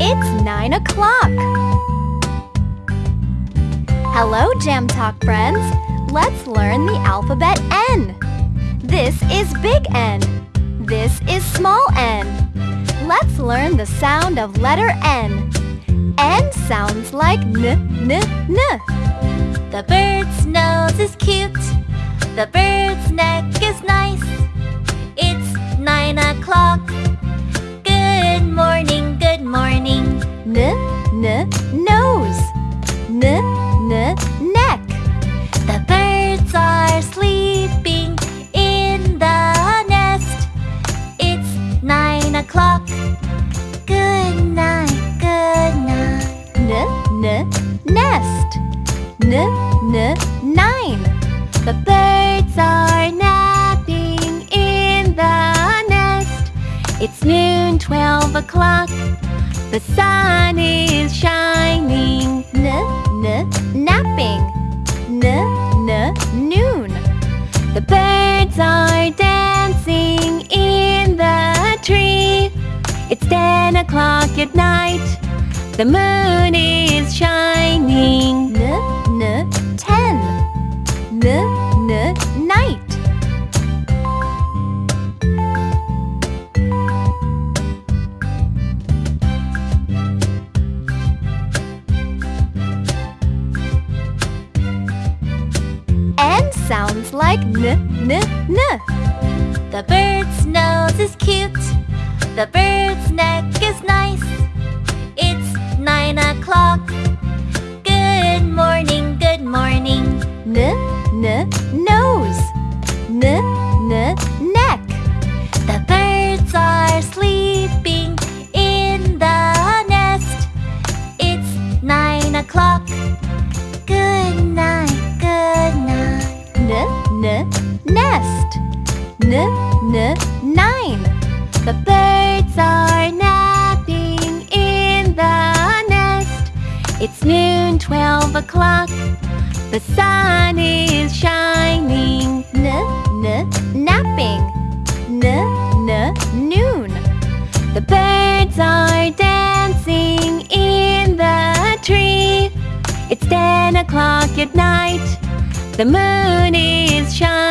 It's nine o'clock. Hello, Jam Talk friends. Let's learn the alphabet N. This is big N. This is small n. Let's learn the sound of letter N. N sounds like n, n, n. The bird's nose is cute. The bird's neck o'clock. Good night, good night. N, n, nest. N, n, nine. The birds are napping in the nest. It's noon, twelve o'clock. The sun is shining. N, n, napping. N, n, noon. The birds are dancing ten o'clock at night. The moon is shining. N, n, ten. N, n, night. N sounds like n, n, n. The bird's nose is cute. The bird's neck is nice. It's nine o'clock. Good morning, good morning. N, n, nose. N, n, neck. The birds are sleeping in the nest. It's nine o'clock. Good night, good night. N, n, nest. N, n, nine. The birds It's noon, twelve o'clock. The sun is shining. N, n, napping. N, n, noon. The birds are dancing in the tree. It's ten o'clock at night. The moon is shining.